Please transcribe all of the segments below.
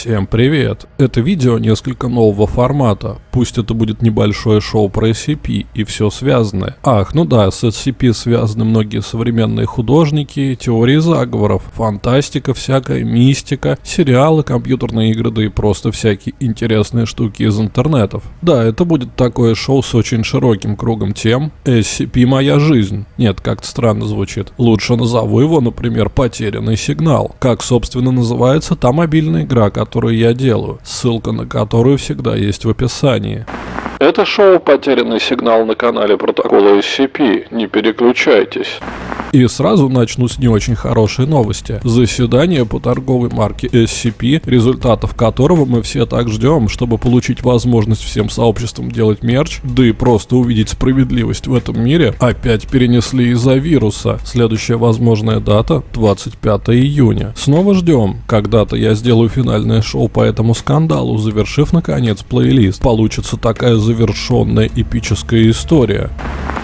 Всем привет! Это видео несколько нового формата. Пусть это будет небольшое шоу про SCP и все связанное. Ах, ну да, с SCP связаны многие современные художники, теории заговоров, фантастика всякая, мистика, сериалы, компьютерные игры, да и просто всякие интересные штуки из интернетов. Да, это будет такое шоу с очень широким кругом тем. SCP моя жизнь. Нет, как-то странно звучит. Лучше назову его, например, потерянный сигнал. Как, собственно, называется та мобильная игра, которую я делаю, ссылка на которую всегда есть в описании. Это шоу «Потерянный сигнал» на канале Протокола SCP. Не переключайтесь. И сразу начну с не очень хорошей новости. Заседание по торговой марке SCP, результатов которого мы все так ждем, чтобы получить возможность всем сообществам делать мерч, да и просто увидеть справедливость в этом мире, опять перенесли из-за вируса. Следующая возможная дата 25 июня. Снова ждем. Когда-то я сделаю финальное шоу по этому скандалу, завершив наконец плейлист. Получится такая завершенная эпическая история.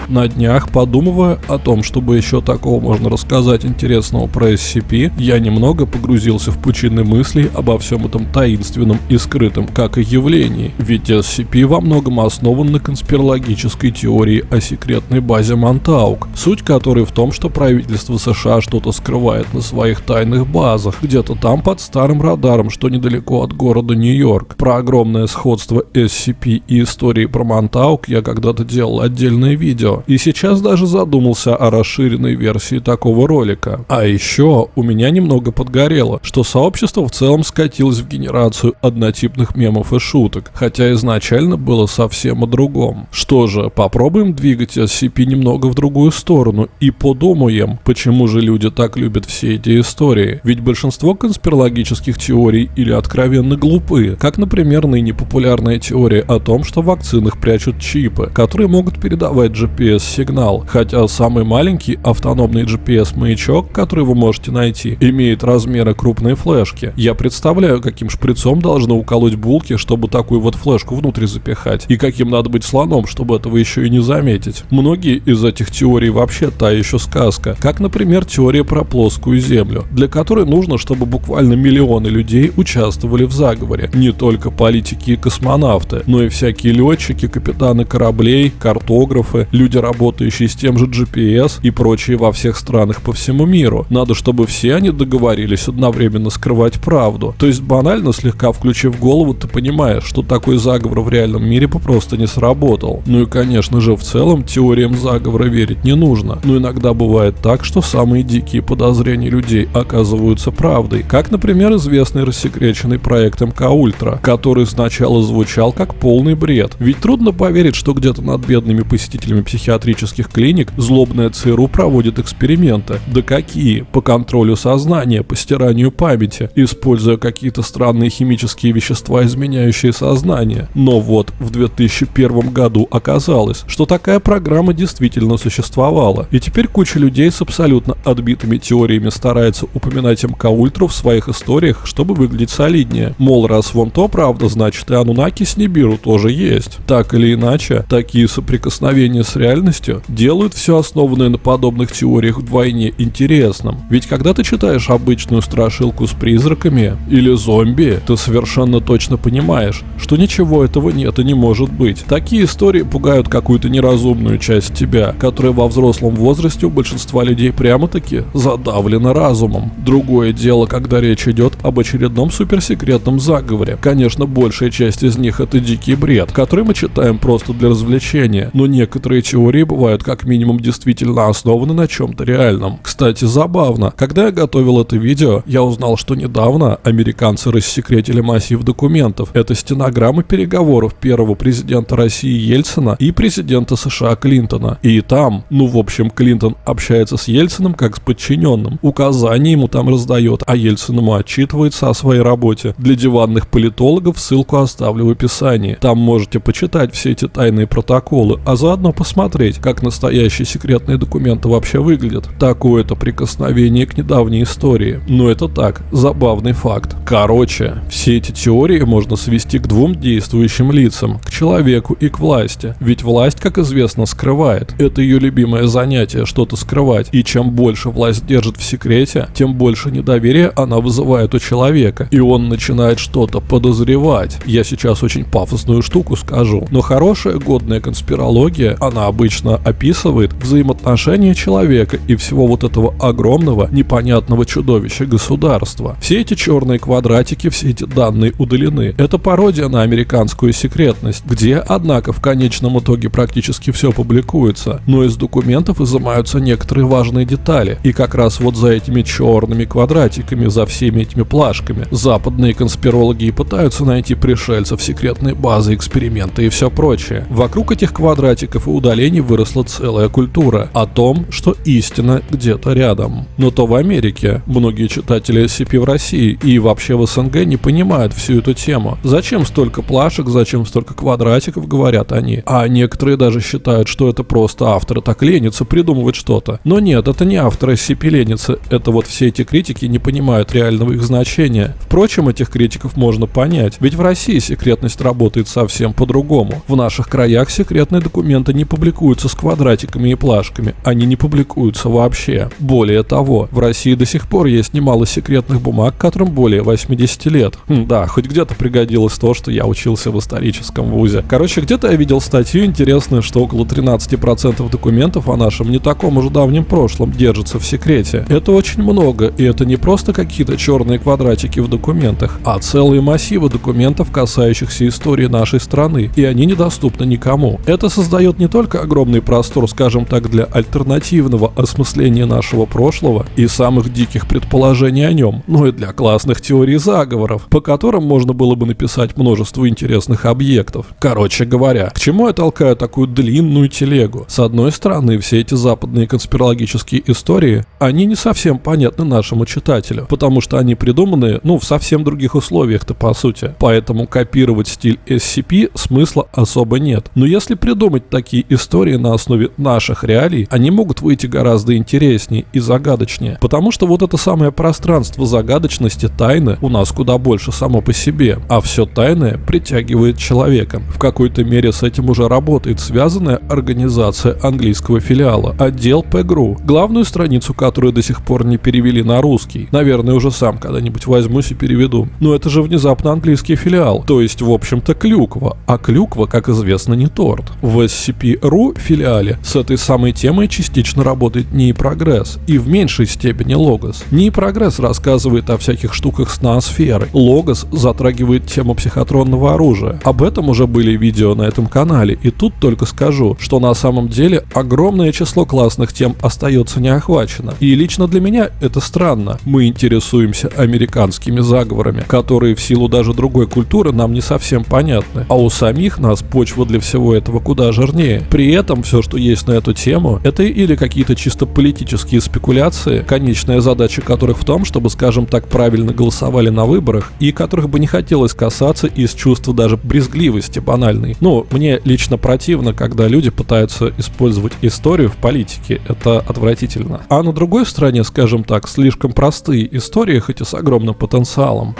На днях, подумывая о том, чтобы еще такого можно рассказать интересного про SCP, я немного погрузился в пучины мыслей обо всем этом таинственном и скрытом как и явлении. Ведь SCP во многом основан на конспирологической теории о секретной базе Монтаук, суть которой в том, что правительство США что-то скрывает на своих тайных базах, где-то там под старым радаром, что недалеко от города Нью-Йорк. Про огромное сходство SCP и истории про Монтаук я когда-то делал отдельное видео, и сейчас даже задумался о расширенной версии такого ролика. А еще у меня немного подгорело, что сообщество в целом скатилось в генерацию однотипных мемов и шуток, хотя изначально было совсем о другом. Что же, попробуем двигать SCP немного в другую сторону и подумаем, почему же люди так любят все эти истории. Ведь большинство конспирологических теорий или откровенно глупые, как, например, ныне популярная теория о том, что в вакцинах прячут чипы, которые могут передавать GPS GPS-сигнал, хотя самый маленький автономный GPS-маячок, который вы можете найти, имеет размеры крупной флешки. Я представляю, каким шприцом должны уколоть булки, чтобы такую вот флешку внутрь запихать, и каким надо быть слоном, чтобы этого еще и не заметить. Многие из этих теорий вообще та еще сказка, как, например, теория про плоскую землю, для которой нужно, чтобы буквально миллионы людей участвовали в заговоре. Не только политики и космонавты, но и всякие летчики, капитаны кораблей, картографы, люди люди, работающие с тем же GPS и прочие во всех странах по всему миру. Надо, чтобы все они договорились одновременно скрывать правду. То есть банально, слегка включив голову, ты понимаешь, что такой заговор в реальном мире попросту не сработал. Ну и конечно же, в целом, теориям заговора верить не нужно. Но иногда бывает так, что самые дикие подозрения людей оказываются правдой. Как, например, известный рассекреченный проект МК Ультра, который сначала звучал как полный бред. Ведь трудно поверить, что где-то над бедными посетителями психиатрии психиатрических клиник злобная ЦРУ проводит эксперименты. Да какие? По контролю сознания, по стиранию памяти, используя какие-то странные химические вещества, изменяющие сознание. Но вот в 2001 году оказалось, что такая программа действительно существовала. И теперь куча людей с абсолютно отбитыми теориями старается упоминать МК Ультру в своих историях, чтобы выглядеть солиднее. Мол, раз вон то правда, значит и Анунаки с Нибиру тоже есть. Так или иначе, такие соприкосновения с реальностью реальностью делают все основанное на подобных теориях вдвойне интересным. Ведь когда ты читаешь обычную страшилку с призраками или зомби, ты совершенно точно понимаешь, что ничего этого нет и не может быть. Такие истории пугают какую-то неразумную часть тебя, которая во взрослом возрасте у большинства людей прямо-таки задавлена разумом. Другое дело, когда речь идет об очередном суперсекретном заговоре. Конечно, большая часть из них это дикий бред, который мы читаем просто для развлечения, но некоторые теории теории бывают как минимум действительно основаны на чем-то реальном. Кстати, забавно, когда я готовил это видео, я узнал, что недавно американцы рассекретили массив документов. Это стенограммы переговоров первого президента России Ельцина и президента США Клинтона. И там, ну в общем, Клинтон общается с Ельцином как с подчиненным. Указания ему там раздает, а Ельцин ему отчитывается о своей работе. Для диванных политологов ссылку оставлю в описании. Там можете почитать все эти тайные протоколы, а заодно посмотреть посмотреть, как настоящие секретные документы вообще выглядят. Такое-то прикосновение к недавней истории. Но это так, забавный факт. Короче, все эти теории можно свести к двум действующим лицам, к человеку и к власти. Ведь власть, как известно, скрывает. Это ее любимое занятие, что-то скрывать. И чем больше власть держит в секрете, тем больше недоверия она вызывает у человека. И он начинает что-то подозревать. Я сейчас очень пафосную штуку скажу. Но хорошая годная конспирология, она обычно описывает взаимоотношения человека и всего вот этого огромного, непонятного чудовища государства. Все эти черные квадратики, все эти данные удалены. Это пародия на американскую секретность, где, однако, в конечном итоге практически все публикуется, но из документов изымаются некоторые важные детали. И как раз вот за этими черными квадратиками, за всеми этими плашками, западные конспирологи и пытаются найти пришельцев, секретные базы, эксперименты и все прочее. Вокруг этих квадратиков и удалений выросла целая культура о том, что истина где-то рядом. Но то в Америке. Многие читатели SCP в России и вообще в СНГ не понимают всю эту тему. Зачем столько плашек, зачем столько квадратиков, говорят они. А некоторые даже считают, что это просто авторы так ленятся придумывать что-то. Но нет, это не авторы SCP ленятся, это вот все эти критики не понимают реального их значения. Впрочем, этих критиков можно понять, ведь в России секретность работает совсем по-другому. В наших краях секретные документы не публикуются с квадратиками и плашками, они не публикуются вообще. Более того, в России до сих пор есть немало секретных бумаг, которым более 80 лет. Хм, да, хоть где-то пригодилось то, что я учился в историческом вузе. Короче, где-то я видел статью интересную, что около 13% документов о нашем не таком уже давнем прошлом держится в секрете. Это очень много, и это не просто какие-то черные квадратики в документах, а целые массивы документов, касающихся истории нашей страны, и они недоступны никому. Это создает не только огромный простор, скажем так, для альтернативного осмысления нашего прошлого и самых диких предположений о нем, но и для классных теорий заговоров, по которым можно было бы написать множество интересных объектов. Короче говоря, к чему я толкаю такую длинную телегу? С одной стороны, все эти западные конспирологические истории, они не совсем понятны нашему читателю, потому что они придуманы, ну, в совсем других условиях-то по сути. Поэтому копировать стиль SCP смысла особо нет. Но если придумать такие истории на основе наших реалий, они могут выйти гораздо интереснее и загадочнее. Потому что вот это самое пространство загадочности, тайны у нас куда больше само по себе, а все тайное притягивает человека. В какой-то мере с этим уже работает связанная организация английского филиала, отдел ПГРУ, главную страницу которой до сих пор не перевели на русский. Наверное, уже сам когда-нибудь возьмусь и переведу. Но это же внезапно английский филиал, то есть, в общем-то, клюква. А клюква, как известно, не торт. В SCP-RU филиале с этой самой темой частично работает НИИ Прогресс и в меньшей степени Логос. НИИ Прогресс рассказывает о всяких штуках с ноосферой. Логос затрагивает тему психотронного оружия. Об этом уже были видео на этом канале, и тут только скажу, что на самом деле огромное число классных тем остается неохвачено. И лично для меня это странно. Мы интересуемся американскими заговорами, которые в силу даже другой культуры нам не совсем понятны. А у самих нас почва для всего этого куда жирнее. При этом все, что есть на эту тему, это или какие-то чисто политические спекуляции, конечная задача которых в том, чтобы, скажем так, правильно голосовали на выборах, и которых бы не хотелось касаться из чувства даже брезгливости банальной. Ну, мне лично противно, когда люди пытаются использовать историю в политике. Это отвратительно. А на другой стороне, скажем так, слишком простые истории, хоть и с огромным потенциалом.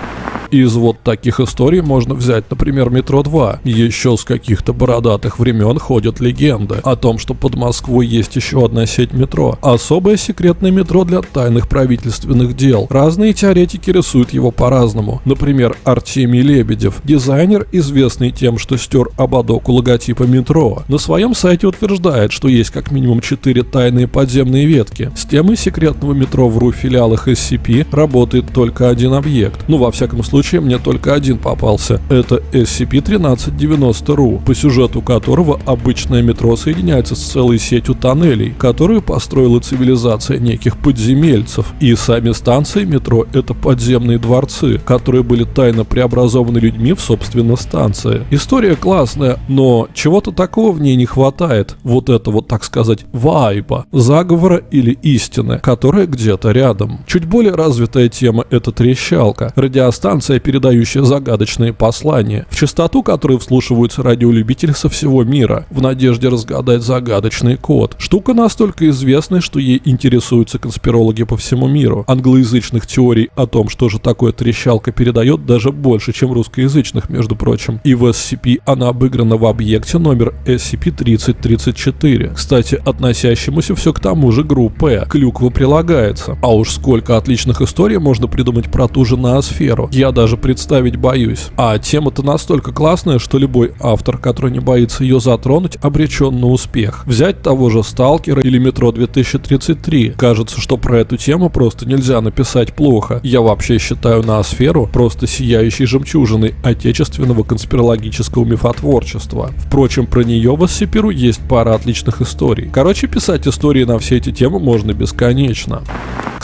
Из вот таких историй можно взять, например, «Метро 2». Еще с каких-то бородатых времен ходят легенды о том, что под Москвой есть еще одна сеть метро. Особое секретное метро для тайных правительственных дел. Разные теоретики рисуют его по-разному. Например, Артемий Лебедев, дизайнер, известный тем, что стер ободок у логотипа метро, на своем сайте утверждает, что есть как минимум четыре тайные подземные ветки. С темой секретного метро в РУ филиалах SCP работает только один объект. Ну, во всяком случае мне только один попался. Это SCP-1390-RU, по сюжету которого обычное метро соединяется с целой сетью тоннелей, которую построила цивилизация неких подземельцев. И сами станции метро — это подземные дворцы, которые были тайно преобразованы людьми в, собственно, станции. История классная, но чего-то такого в ней не хватает. Вот это вот, так сказать, вайба, заговора или истины, которая где-то рядом. Чуть более развитая тема — это трещалка. Радиостанция станция, передающая загадочные послания, в частоту которой вслушиваются радиолюбители со всего мира, в надежде разгадать загадочный код. Штука настолько известная, что ей интересуются конспирологи по всему миру. Англоязычных теорий о том, что же такое трещалка, передает даже больше, чем русскоязычных, между прочим. И в SCP она обыграна в объекте номер SCP-3034, кстати, относящемуся все к тому же группе. Клюква прилагается. А уж сколько отличных историй можно придумать про ту же ноосферу. Я даже представить боюсь. А тема-то настолько классная, что любой автор, который не боится ее затронуть, обречен на успех. Взять того же Сталкера или Метро 2033. Кажется, что про эту тему просто нельзя написать плохо. Я вообще считаю ноосферу просто сияющей жемчужиной отечественного конспирологического мифотворчества. Впрочем, про нее в SCP есть пара отличных историй. Короче, писать истории на все эти темы можно бесконечно.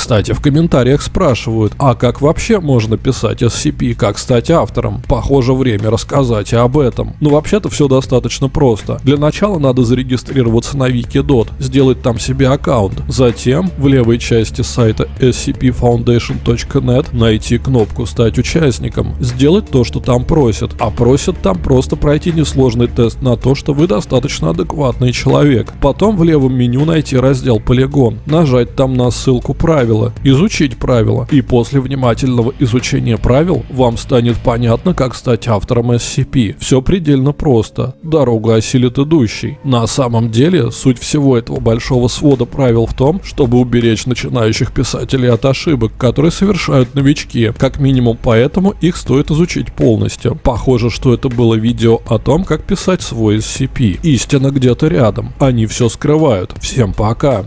Кстати, в комментариях спрашивают, а как вообще можно писать SCP, как стать автором? Похоже, время рассказать об этом. Ну, вообще-то все достаточно просто. Для начала надо зарегистрироваться на Wikidot, сделать там себе аккаунт. Затем в левой части сайта scpfoundation.net найти кнопку «Стать участником», сделать то, что там просят. А просят там просто пройти несложный тест на то, что вы достаточно адекватный человек. Потом в левом меню найти раздел «Полигон», нажать там на ссылку «Правила», правила, изучить правила, и после внимательного изучения правил вам станет понятно, как стать автором SCP. Все предельно просто. Дорога осилит идущий. На самом деле, суть всего этого большого свода правил в том, чтобы уберечь начинающих писателей от ошибок, которые совершают новички. Как минимум поэтому их стоит изучить полностью. Похоже, что это было видео о том, как писать свой SCP. Истина где-то рядом. Они все скрывают. Всем пока.